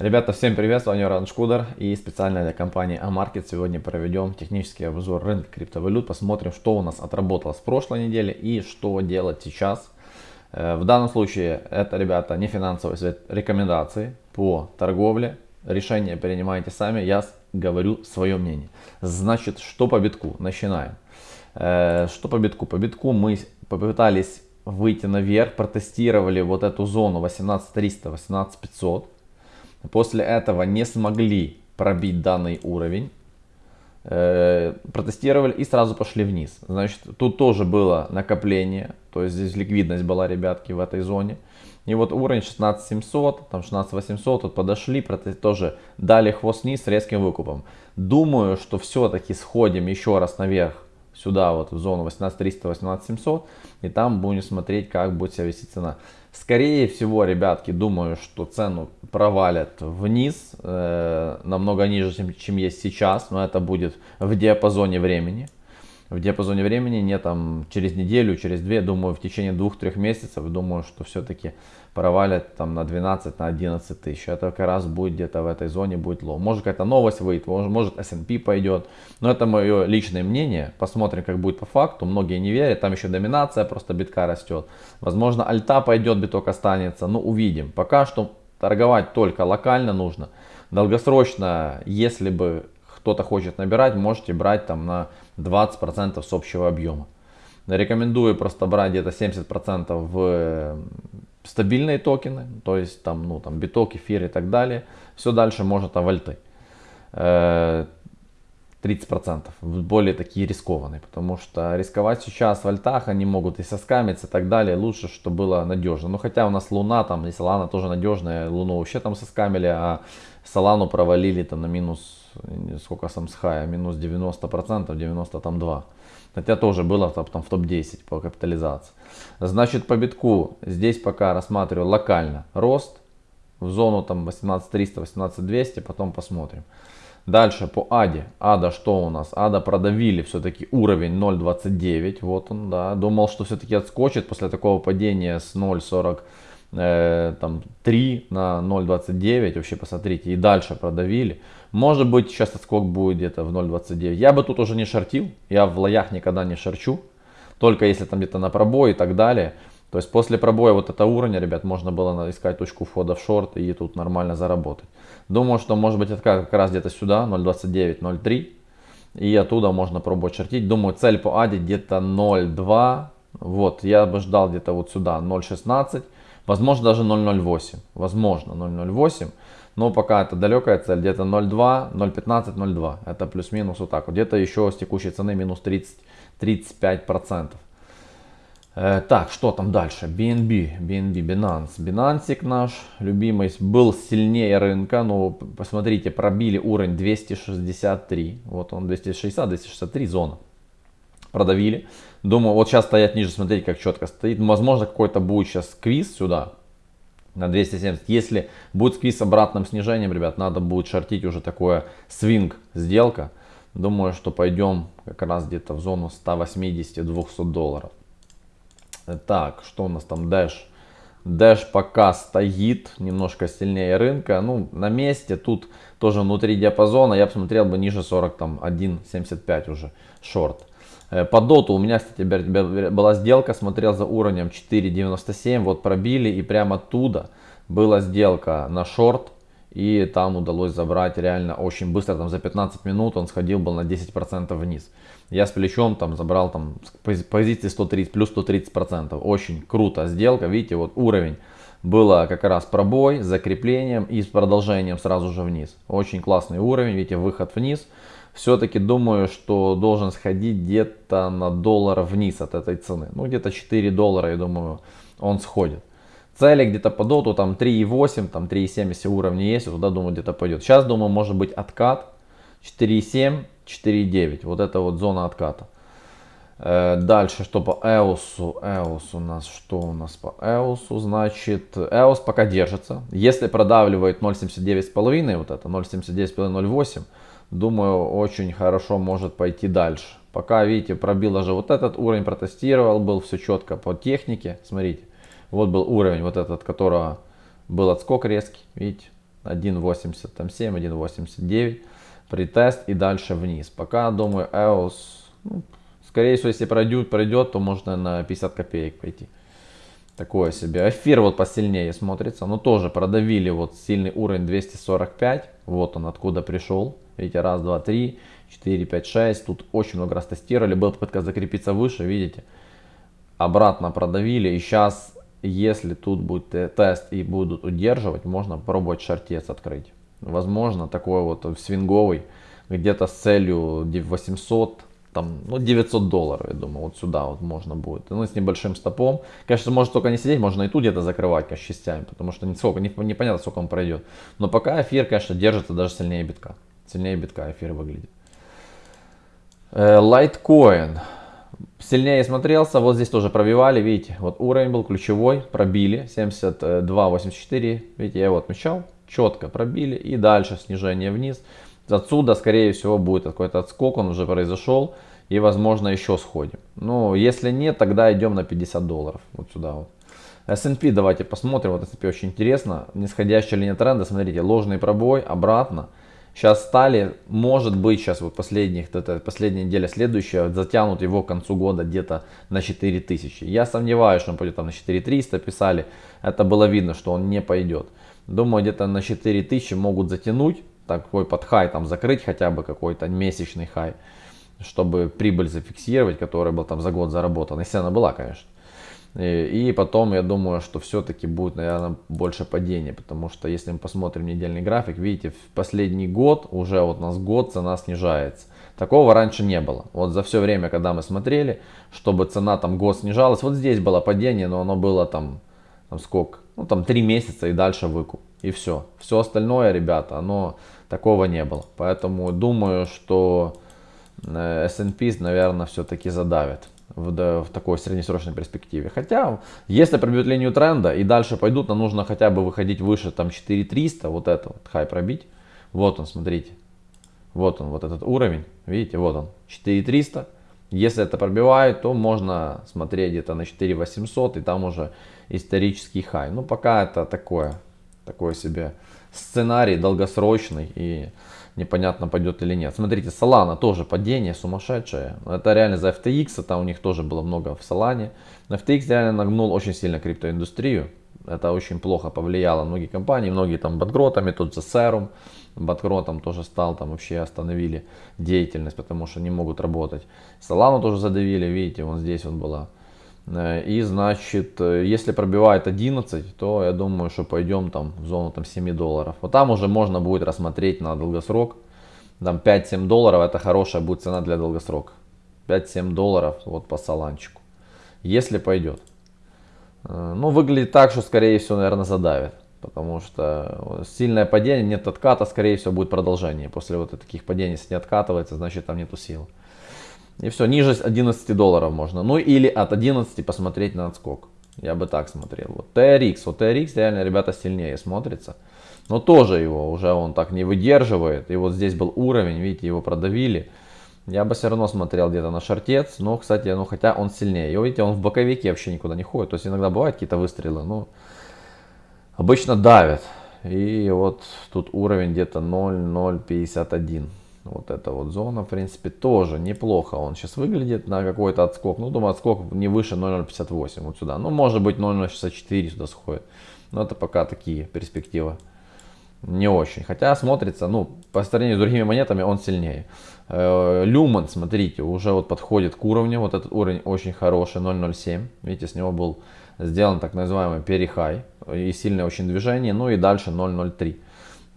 Ребята, всем привет, с вами Ран Шкудер и специально для компании Амаркет сегодня проведем технический обзор рынка криптовалют, посмотрим, что у нас отработало с прошлой недели и что делать сейчас. Э, в данном случае это, ребята, не финансовые совет, рекомендации по торговле, решения принимайте сами, я говорю свое мнение. Значит, что по битку? Начинаем. Э, что по битку? По битку мы попытались выйти наверх, протестировали вот эту зону 18300, 18500 После этого не смогли пробить данный уровень. Э, протестировали и сразу пошли вниз. Значит, тут тоже было накопление. То есть здесь ликвидность была, ребятки, в этой зоне. И вот уровень 16700, там 16800, тут подошли, тоже дали хвост вниз с резким выкупом. Думаю, что все-таки сходим еще раз наверх сюда вот в зону 18300 18700 и там будем смотреть как будет себя вести цена. Скорее всего ребятки думаю что цену провалят вниз э, намного ниже чем, чем есть сейчас но это будет в диапазоне времени в диапазоне времени не там через неделю через две думаю в течение двух-трех месяцев думаю что все-таки провалят там на 12 на 11 тысяч. Это как раз будет где-то в этой зоне будет low. Может какая-то новость выйдет может S&P пойдет. Но это мое личное мнение. Посмотрим как будет по факту. Многие не верят. Там еще доминация просто битка растет возможно альта пойдет биток останется. Ну увидим. Пока что торговать только локально нужно. Долгосрочно если бы кто-то хочет набирать можете брать там на 20% с общего объема рекомендую просто брать где-то 70% в стабильные токены, то есть там, ну, там биток, эфир и так далее. Все дальше можно там вольты. 30% более такие рискованные, потому что рисковать сейчас в альтах они могут и соскамиться и так далее, лучше, чтобы было надежно. Но хотя у нас луна там, и Солана тоже надежная, луну вообще там соскамили, а Солану провалили там на минус, сколько сам с хая, минус 90%, 90 там 2. Хотя тоже было там в топ-10 по капитализации. Значит, по битку здесь пока рассматриваю локально рост в зону там 18300, 18200, потом посмотрим. Дальше по АДе. АДа что у нас? АДа продавили все-таки уровень 0.29. Вот он, да. Думал, что все-таки отскочит после такого падения с 0.40 э, там 3 на 0.29 вообще посмотрите и дальше продавили. Может быть сейчас отскок будет где-то в 0.29 я бы тут уже не шортил я в лоях никогда не шарчу только если там где-то на пробой и так далее. То есть после пробоя вот это уровня ребят можно было искать точку входа в шорт и тут нормально заработать. Думаю что может быть это как раз где-то сюда 0.29 0.3 и оттуда можно пробовать шортить. Думаю цель по аде где-то 0.2 вот я бы ждал где-то вот сюда 0.16 Возможно даже 0.08. Возможно 0.08. Но пока это далекая цель. Где-то 0.2, 0.15, 0.2. Это плюс-минус вот так. Где-то еще с текущей цены минус 30-35%. Э, так, что там дальше? BNB, BNB, Binance. Binance наш любимый был сильнее рынка, но посмотрите, пробили уровень 263. Вот он 260-263 зона продавили. Думаю, вот сейчас стоять ниже, смотреть, как четко стоит. Возможно, какой-то будет сейчас сквиз сюда на 270. Если будет сквиз с обратным снижением, ребят, надо будет шортить уже такое свинг сделка. Думаю, что пойдем как раз где-то в зону 180-200 долларов. Так, что у нас там Dash? Dash пока стоит немножко сильнее рынка. Ну, на месте. Тут тоже внутри диапазона. Я посмотрел бы ниже 40, там 1.75 уже шорт. Э, по доту у меня, кстати, была сделка, смотрел за уровнем 4.97, вот пробили и прямо оттуда была сделка на шорт. И там удалось забрать реально очень быстро, там за 15 минут он сходил был на 10% вниз. Я с плечом там забрал там позиции 130, плюс 130%. Очень круто сделка, видите, вот уровень было как раз пробой с закреплением и с продолжением сразу же вниз. Очень классный уровень, видите, выход вниз все-таки думаю, что должен сходить где-то на доллар вниз от этой цены. Ну, где-то 4 доллара, я думаю, он сходит. Цели где-то по доту, там 3,8, там 3,7, если уровни есть, туда, думаю, где-то пойдет. Сейчас, думаю, может быть откат 4,7, 4,9. Вот это вот зона отката. Э, дальше, что по EOS? EOS у нас, что у нас по EOS? Значит, EOS пока держится. Если продавливает 0.79,5, вот это 0.79,5, 0.8, думаю, очень хорошо может пойти дальше. Пока, видите, пробил даже вот этот уровень, протестировал, был все четко по технике. Смотрите, вот был уровень вот этот, которого был отскок резкий, видите. 1.87, 1.89 притест и дальше вниз. Пока, думаю, EOS, ну, скорее всего, если пройдет, пройдет, то можно на 50 копеек пойти. Такое себе. Эфир вот посильнее смотрится, но тоже продавили вот сильный уровень 245. Вот он откуда пришел. Видите, раз, два, три, четыре, пять, шесть. Тут очень много раз тестировали. Была попытка закрепиться выше, видите. Обратно продавили. И сейчас, если тут будет тест и будут удерживать, можно попробовать шартец открыть. Возможно, такой вот свинговый, где-то с целью 800 там, ну, 900 долларов, я думаю, вот сюда вот можно будет. Ну, с небольшим стопом. Конечно, может только не сидеть, можно и тут где-то закрывать, конечно, частями, потому что сколько, не, непонятно, сколько он пройдет. Но пока эфир, конечно, держится даже сильнее битка. Сильнее битка эфир выглядит. Лайткоин. Э, сильнее смотрелся, вот здесь тоже пробивали, видите, вот уровень был ключевой, пробили, 72.84, видите, я его отмечал, четко пробили, и дальше снижение вниз. Отсюда, скорее всего, будет какой-то отскок, он уже произошел. И, возможно, еще сходим. Ну, если нет, тогда идем на 50 долларов. Вот сюда вот. S&P давайте посмотрим. Вот S&P очень интересно. Нисходящая линия тренда, смотрите, ложный пробой, обратно. Сейчас стали, может быть, сейчас вот последних, это последняя неделя следующая, затянут его к концу года где-то на 4000. Я сомневаюсь, что он пойдет там на 4300, писали. Это было видно, что он не пойдет. Думаю, где-то на 4000 могут затянуть такой под хай там закрыть хотя бы какой-то месячный хай, чтобы прибыль зафиксировать, которая был там за год заработана, если она была, конечно. И, и потом я думаю, что все-таки будет, наверное, больше падения, потому что если мы посмотрим недельный график, видите, в последний год, уже вот у нас год цена снижается. Такого раньше не было. Вот за все время, когда мы смотрели, чтобы цена там год снижалась, вот здесь было падение, но оно было там, там сколько? Ну там 3 месяца и дальше выкуп. И все. Все остальное, ребята, оно такого не было. Поэтому думаю, что э, S&P, наверное, все-таки задавит в, в такой среднесрочной перспективе. Хотя, если пробьют линию тренда и дальше пойдут, нам нужно хотя бы выходить выше там 4300, вот это вот хай пробить. Вот он, смотрите. Вот он, вот этот уровень. Видите, вот он, 4300. Если это пробивает, то можно смотреть где-то на 4800 и там уже исторический хай. Ну, пока это такое, такое себе сценарий долгосрочный и непонятно пойдет или нет. Смотрите, Solana тоже падение сумасшедшее. Это реально за FTX, там у них тоже было много в Solana. Но FTX реально нагнул очень сильно криптоиндустрию. Это очень плохо повлияло многие компании, многие там батгротами, тот же Serum, батгротом тоже стал, там вообще остановили деятельность, потому что не могут работать. Solana тоже задавили, видите, вон здесь вот была и значит, э, если пробивает 11, то я думаю, что пойдем там в зону там 7 долларов. Вот там уже можно будет рассмотреть на долгосрок. Там 5-7 долларов это хорошая будет цена для долгосрока. 5-7 долларов вот по саланчику. Если пойдет. Э, ну, выглядит так, что скорее всего, наверное, задавит. Потому что сильное падение, нет отката, скорее всего, будет продолжение. После вот таких падений, если не откатывается, значит там нету сил. И все, ниже 11 долларов можно. Ну или от 11 посмотреть на отскок. Я бы так смотрел. Вот TRX, вот TRX реально, ребята, сильнее смотрится. Но тоже его уже он так не выдерживает. И вот здесь был уровень, видите, его продавили. Я бы все равно смотрел где-то на шортец. Но, кстати, ну хотя он сильнее. И видите, он в боковике вообще никуда не ходит. То есть иногда бывают какие-то выстрелы, но обычно давят. И вот тут уровень где-то 0,051. Вот эта вот зона, в принципе, тоже неплохо. Он сейчас выглядит на какой-то отскок. Ну, думаю, отскок не выше 0.058 вот сюда. Ну, может быть, 0.064 сюда сходит. Но это пока такие перспективы не очень. Хотя смотрится, ну, по сравнению с другими монетами он сильнее. Э, Lumen, смотрите, уже вот подходит к уровню. Вот этот уровень очень хороший, 0.07. Видите, с него был сделан так называемый перехай. И сильное очень движение. Ну и дальше 0.03.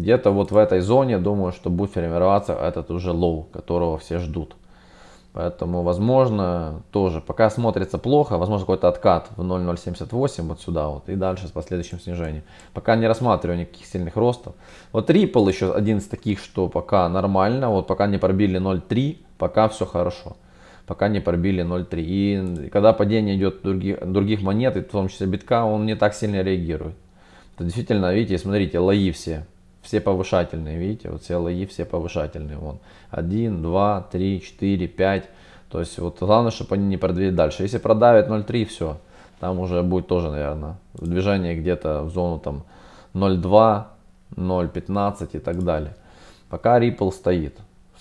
Где-то вот в этой зоне, думаю, что будет формироваться этот уже low, которого все ждут. Поэтому, возможно, тоже, пока смотрится плохо, возможно, какой-то откат в 0.078 вот сюда вот и дальше с последующим снижением. Пока не рассматриваю никаких сильных ростов. Вот Ripple еще один из таких, что пока нормально, вот пока не пробили 0.3, пока все хорошо. Пока не пробили 0.3. И когда падение идет других, других монет, и в том числе битка, он не так сильно реагирует. Это действительно, видите, смотрите, лои все все повышательные, видите, вот все лои все повышательные, вон, 1, 2, 3, 4, 5, то есть вот главное, чтобы они не продвинули дальше, если продавят 0,3, все, там уже будет тоже, наверное, движение где-то в зону там 0,2, 0.15 и так далее. Пока Ripple стоит.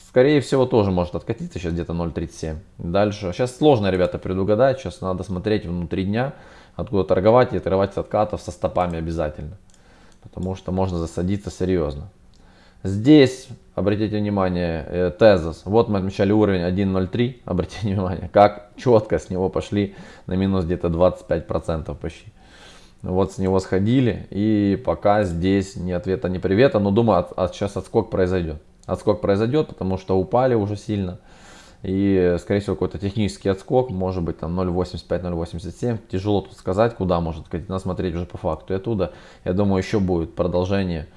Скорее всего тоже может откатиться сейчас где-то 0.37. Дальше. Сейчас сложно, ребята, предугадать. Сейчас надо смотреть внутри дня, откуда торговать и отрывать откатов со стопами обязательно. Потому что можно засадиться серьезно. Здесь, обратите внимание, э, тезис. Вот мы отмечали уровень 1.03. Обратите внимание, как четко с него пошли на минус где-то 25% почти. Вот с него сходили. И пока здесь ни ответа, ни привета. Но думаю, от, сейчас отскок произойдет. Отскок произойдет, потому что упали уже сильно. И, скорее всего, какой-то технический отскок, может быть, там 0.85-0.87. Тяжело тут сказать, куда может. Надо смотреть уже по факту. И оттуда, я думаю, еще будет продолжение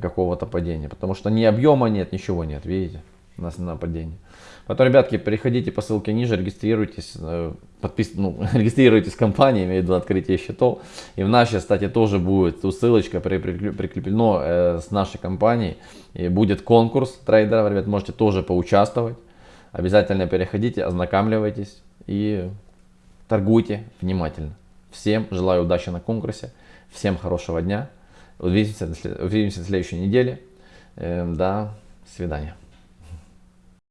какого-то падения. Потому что ни объема нет, ничего нет, видите, на, на падение. Поэтому, ребятки, переходите по ссылке ниже, регистрируйтесь, э, подпис... ну, регистрируйтесь в компании, имею в виду открытие счетов. И в нашей, кстати, тоже будет ссылочка прикреплена э, с нашей компанией. И будет конкурс трейдеров, ребят, можете тоже поучаствовать. Обязательно переходите, ознакомливайтесь и торгуйте внимательно. Всем желаю удачи на конкурсе, всем хорошего дня. Увидимся, увидимся в следующей неделе. Э, до свидания.